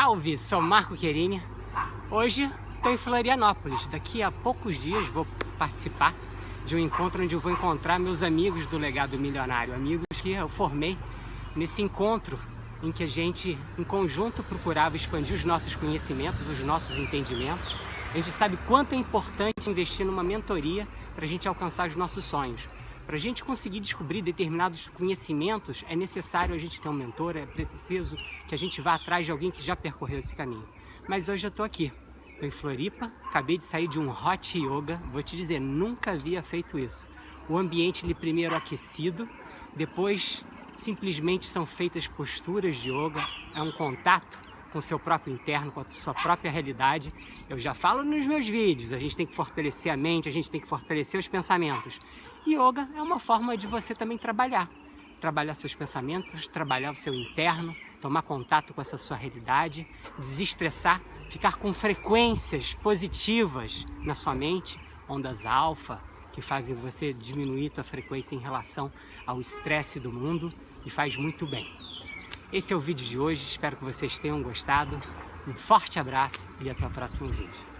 Salve, sou Marco Querini. Hoje estou em Florianópolis. Daqui a poucos dias vou participar de um encontro onde eu vou encontrar meus amigos do Legado Milionário, amigos que eu formei nesse encontro em que a gente, em conjunto, procurava expandir os nossos conhecimentos, os nossos entendimentos. A gente sabe quanto é importante investir numa mentoria para a gente alcançar os nossos sonhos. Para a gente conseguir descobrir determinados conhecimentos, é necessário a gente ter um mentor, é preciso que a gente vá atrás de alguém que já percorreu esse caminho. Mas hoje eu estou aqui, estou em Floripa, acabei de sair de um hot yoga, vou te dizer, nunca havia feito isso. O ambiente ele primeiro aquecido, depois simplesmente são feitas posturas de yoga, é um contato com seu próprio interno, com a sua própria realidade. Eu já falo nos meus vídeos, a gente tem que fortalecer a mente, a gente tem que fortalecer os pensamentos. Yoga é uma forma de você também trabalhar. Trabalhar seus pensamentos, trabalhar o seu interno, tomar contato com essa sua realidade, desestressar, ficar com frequências positivas na sua mente, ondas alfa, que fazem você diminuir sua frequência em relação ao estresse do mundo e faz muito bem. Esse é o vídeo de hoje, espero que vocês tenham gostado. Um forte abraço e até o próximo vídeo.